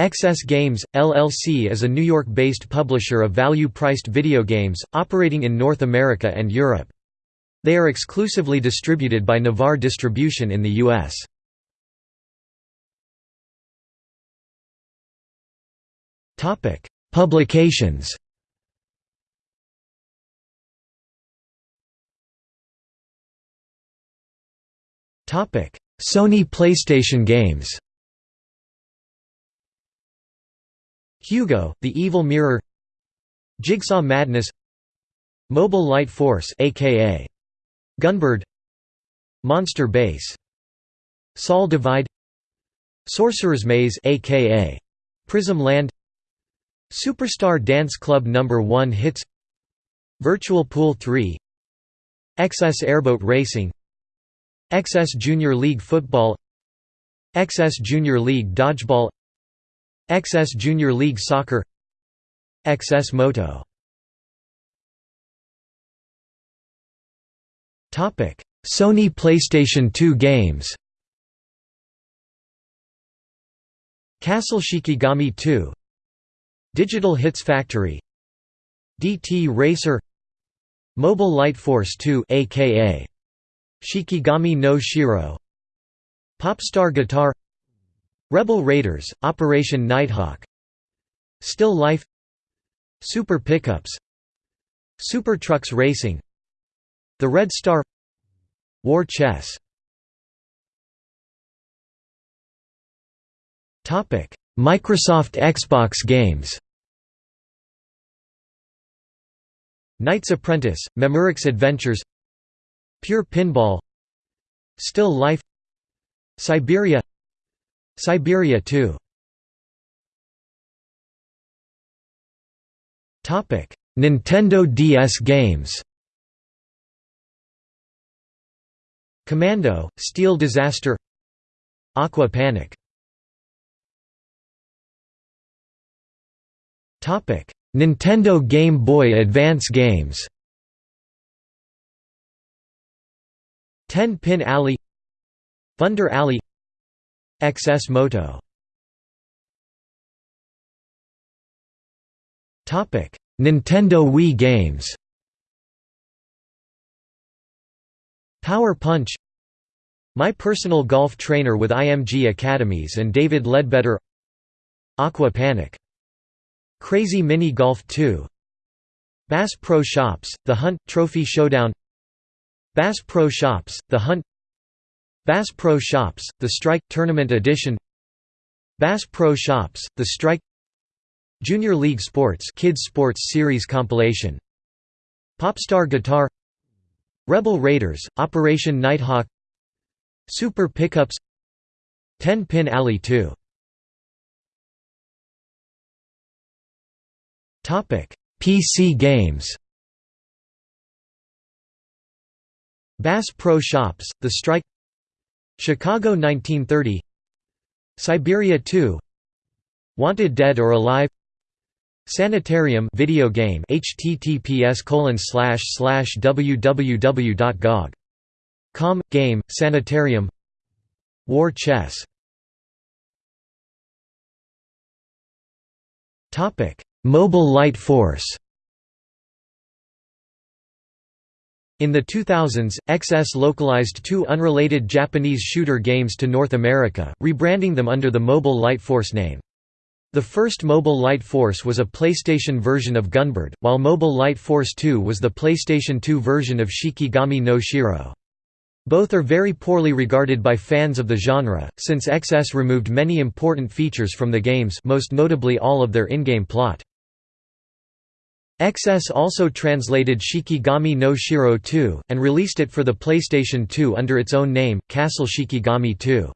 XS Games, LLC is a New York-based publisher of value-priced video games, operating in North America and Europe. They are exclusively distributed by Navarre Distribution in the U.S. Publications Sony PlayStation Games Hugo, The Evil Mirror. Jigsaw Madness. Mobile Light Force aka Gunbird. Monster Base. Sol Divide. Sorcerer's Maze aka Prism Land. Superstar Dance Club No. 1 Hits. Virtual Pool 3 XS Airboat Racing. XS Junior League Football. XS Junior League Dodgeball XS Junior League Soccer XS Moto. Sony PlayStation 2 games. Castle Shikigami 2 Digital Hits Factory. DT Racer. Mobile Light Force 2 aka Shikigami no Shiro. Popstar Guitar Rebel Raiders, Operation Nighthawk. Still Life. Super Pickups. Super Trucks Racing. The Red Star. War Chess. Microsoft Xbox games. Knight's Apprentice, Memorex Adventures. Pure Pinball. Still Life. Syberia Syberia 2 Nintendo DS games. Commando, Steel Disaster. Aqua Panic. Topic Nintendo Game Boy Advance games. Ten Pin Alley. Thunder Alley XS Moto. Topic: Nintendo Wii games. Power Punch. My Personal Golf Trainer with IMG Academies and David Leadbetter Aqua Panic. Crazy Mini Golf 2 Bass Pro Shops, The Hunt, Trophy Showdown. Bass Pro Shops, The Hunt Bass Pro Shops, The Strike Tournament Edition Bass Pro Shops, The Strike Junior League Sports Kids Sports Series compilation Popstar Guitar Rebel Raiders, Operation Nighthawk Super Pickups Ten Pin Alley 2 PC games. Bass Pro Shops, The Strike Chicago 1930 Syberia 2 Wanted Dead or Alive. Sanitarium video game https www.gog.com game Sanitarium. War Chess. Topic. Mobile Light Force In the 2000s, XS localized two unrelated Japanese shooter games to North America, rebranding them under the Mobile Light Force name. The first Mobile Light Force was a PlayStation version of Gunbird, while Mobile Light Force 2 was the PlayStation 2 version of Shikigami no Shiro. Both are very poorly regarded by fans of the genre, since XS removed many important features from the games most notably all of their in-game plot. XS also translated Shikigami no Shiro 2, and released it for the PlayStation 2 under its own name, Castle Shikigami 2.